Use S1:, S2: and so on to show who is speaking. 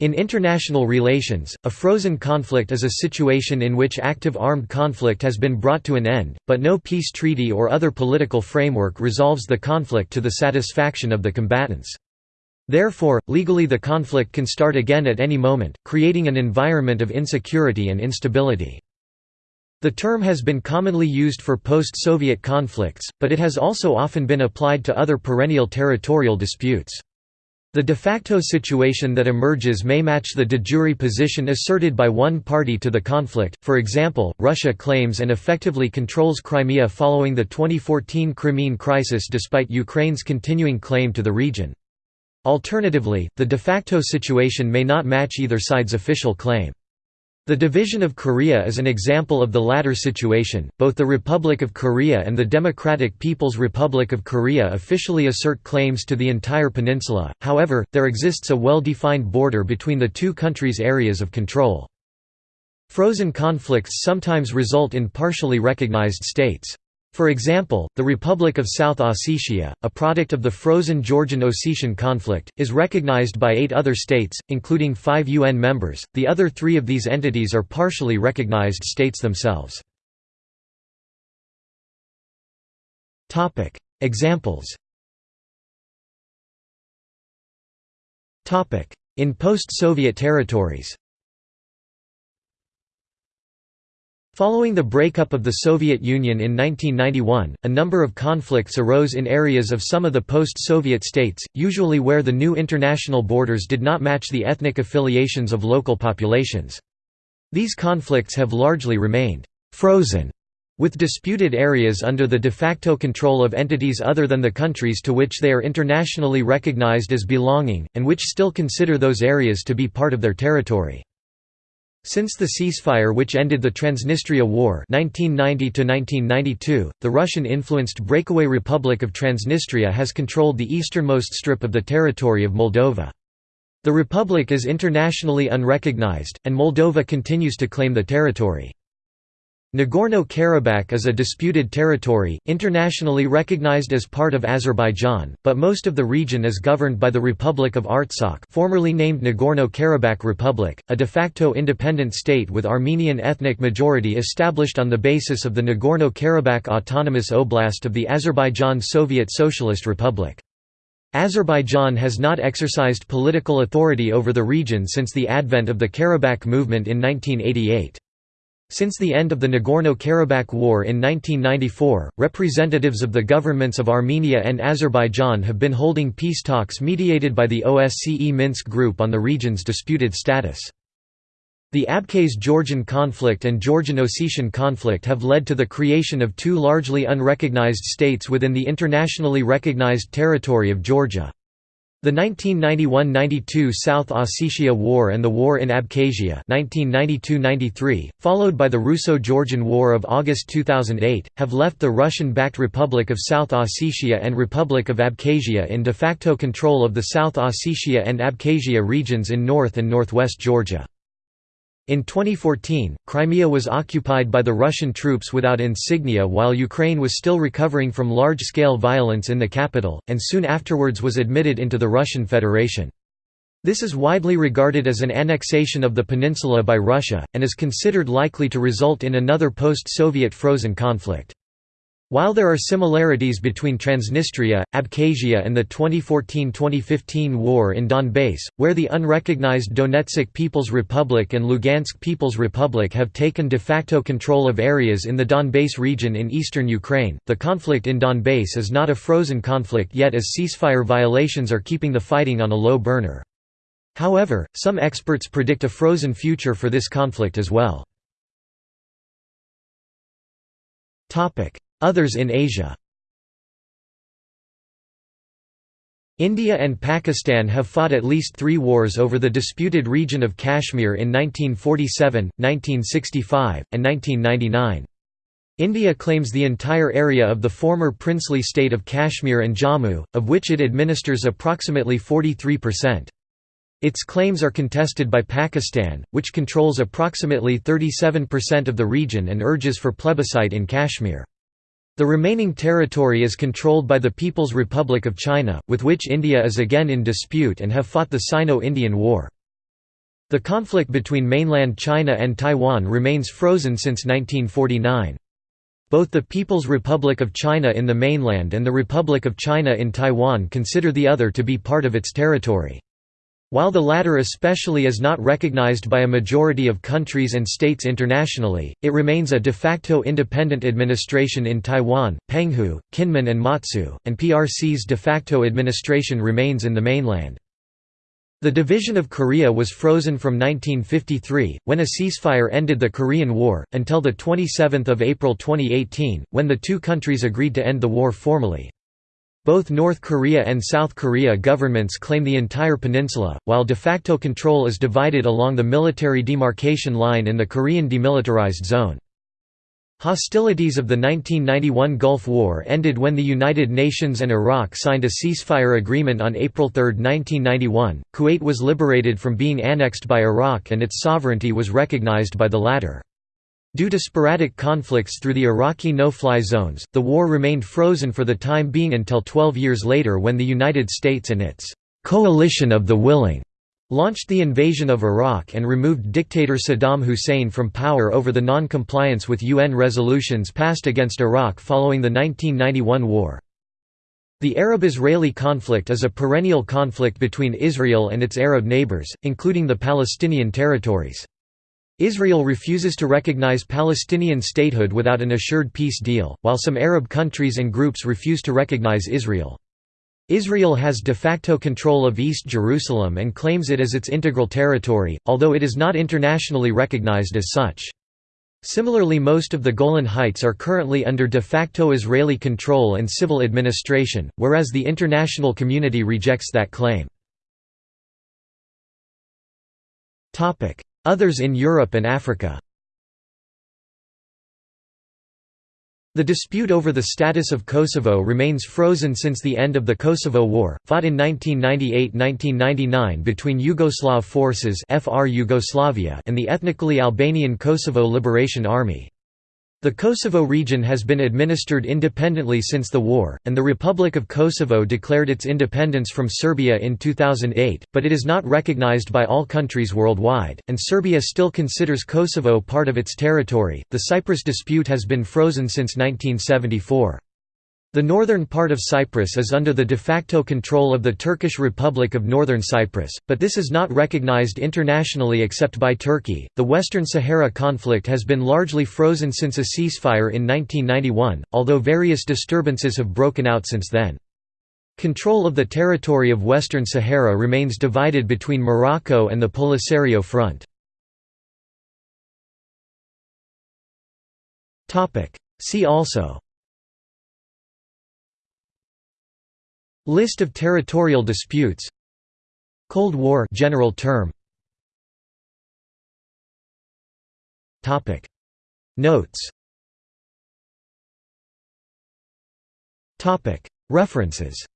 S1: In international relations, a frozen conflict is a situation in which active armed conflict has been brought to an end, but no peace treaty or other political framework resolves the conflict to the satisfaction of the combatants. Therefore, legally the conflict can start again at any moment, creating an environment of insecurity and instability. The term has been commonly used for post-Soviet conflicts, but it has also often been applied to other perennial territorial disputes. The de facto situation that emerges may match the de jure position asserted by one party to the conflict, for example, Russia claims and effectively controls Crimea following the 2014 Crimean crisis despite Ukraine's continuing claim to the region. Alternatively, the de facto situation may not match either side's official claim. The division of Korea is an example of the latter situation. Both the Republic of Korea and the Democratic People's Republic of Korea officially assert claims to the entire peninsula, however, there exists a well defined border between the two countries' areas of control. Frozen conflicts sometimes result in partially recognized states. For example, the Republic of South Ossetia, a product of the frozen Georgian-Ossetian conflict, is recognized by eight other states, including five UN members. The other three of these entities are partially recognized states themselves. Topic: Examples Topic: In post-Soviet territories Following the breakup of the Soviet Union in 1991, a number of conflicts arose in areas of some of the post-Soviet states, usually where the new international borders did not match the ethnic affiliations of local populations. These conflicts have largely remained «frozen» with disputed areas under the de facto control of entities other than the countries to which they are internationally recognized as belonging, and which still consider those areas to be part of their territory. Since the ceasefire which ended the Transnistria War 1990 the Russian-influenced breakaway Republic of Transnistria has controlled the easternmost strip of the territory of Moldova. The republic is internationally unrecognized, and Moldova continues to claim the territory. Nagorno-Karabakh is a disputed territory, internationally recognized as part of Azerbaijan, but most of the region is governed by the Republic of Artsakh formerly named Nagorno-Karabakh Republic, a de facto independent state with Armenian ethnic majority established on the basis of the Nagorno-Karabakh Autonomous Oblast of the Azerbaijan Soviet Socialist Republic. Azerbaijan has not exercised political authority over the region since the advent of the Karabakh movement in 1988. Since the end of the Nagorno-Karabakh War in 1994, representatives of the governments of Armenia and Azerbaijan have been holding peace talks mediated by the OSCE Minsk Group on the region's disputed status. The Abkhaz-Georgian conflict and Georgian-Ossetian conflict have led to the creation of two largely unrecognized states within the internationally recognized territory of Georgia. The 1991–92 South Ossetia War and the War in Abkhazia 1992–93, followed by the Russo-Georgian War of August 2008, have left the Russian-backed Republic of South Ossetia and Republic of Abkhazia in de facto control of the South Ossetia and Abkhazia regions in north and northwest Georgia. In 2014, Crimea was occupied by the Russian troops without insignia while Ukraine was still recovering from large-scale violence in the capital, and soon afterwards was admitted into the Russian Federation. This is widely regarded as an annexation of the peninsula by Russia, and is considered likely to result in another post-Soviet frozen conflict. While there are similarities between Transnistria, Abkhazia and the 2014–2015 war in Donbass, where the unrecognized Donetsk People's Republic and Lugansk People's Republic have taken de facto control of areas in the Donbass region in eastern Ukraine, the conflict in Donbass is not a frozen conflict yet as ceasefire violations are keeping the fighting on a low burner. However, some experts predict a frozen future for this conflict as well. Others in Asia India and Pakistan have fought at least three wars over the disputed region of Kashmir in 1947, 1965, and 1999. India claims the entire area of the former princely state of Kashmir and Jammu, of which it administers approximately 43%. Its claims are contested by Pakistan, which controls approximately 37% of the region and urges for plebiscite in Kashmir. The remaining territory is controlled by the People's Republic of China, with which India is again in dispute and have fought the Sino-Indian War. The conflict between mainland China and Taiwan remains frozen since 1949. Both the People's Republic of China in the mainland and the Republic of China in Taiwan consider the other to be part of its territory. While the latter especially is not recognized by a majority of countries and states internationally, it remains a de facto independent administration in Taiwan, Penghu, Kinmen and Matsu, and PRC's de facto administration remains in the mainland. The division of Korea was frozen from 1953, when a ceasefire ended the Korean War, until 27 April 2018, when the two countries agreed to end the war formally. Both North Korea and South Korea governments claim the entire peninsula, while de facto control is divided along the military demarcation line in the Korean Demilitarized Zone. Hostilities of the 1991 Gulf War ended when the United Nations and Iraq signed a ceasefire agreement on April 3, 1991. Kuwait was liberated from being annexed by Iraq and its sovereignty was recognized by the latter. Due to sporadic conflicts through the Iraqi no-fly zones, the war remained frozen for the time being until 12 years later when the United States and its «coalition of the willing» launched the invasion of Iraq and removed dictator Saddam Hussein from power over the non-compliance with UN resolutions passed against Iraq following the 1991 war. The Arab-Israeli conflict is a perennial conflict between Israel and its Arab neighbors, including the Palestinian territories. Israel refuses to recognize Palestinian statehood without an assured peace deal, while some Arab countries and groups refuse to recognize Israel. Israel has de facto control of East Jerusalem and claims it as its integral territory, although it is not internationally recognized as such. Similarly most of the Golan Heights are currently under de facto Israeli control and civil administration, whereas the international community rejects that claim. Others in Europe and Africa The dispute over the status of Kosovo remains frozen since the end of the Kosovo War, fought in 1998–1999 between Yugoslav forces FR Yugoslavia and the ethnically Albanian Kosovo Liberation Army. The Kosovo region has been administered independently since the war, and the Republic of Kosovo declared its independence from Serbia in 2008, but it is not recognized by all countries worldwide, and Serbia still considers Kosovo part of its territory. The Cyprus dispute has been frozen since 1974. The northern part of Cyprus is under the de facto control of the Turkish Republic of Northern Cyprus, but this is not recognized internationally except by Turkey. The Western Sahara conflict has been largely frozen since a ceasefire in 1991, although various disturbances have broken out since then. Control of the territory of Western Sahara remains divided between Morocco and the Polisario Front. See also List of territorial disputes. Cold War general term. Topic. Notes. Topic. References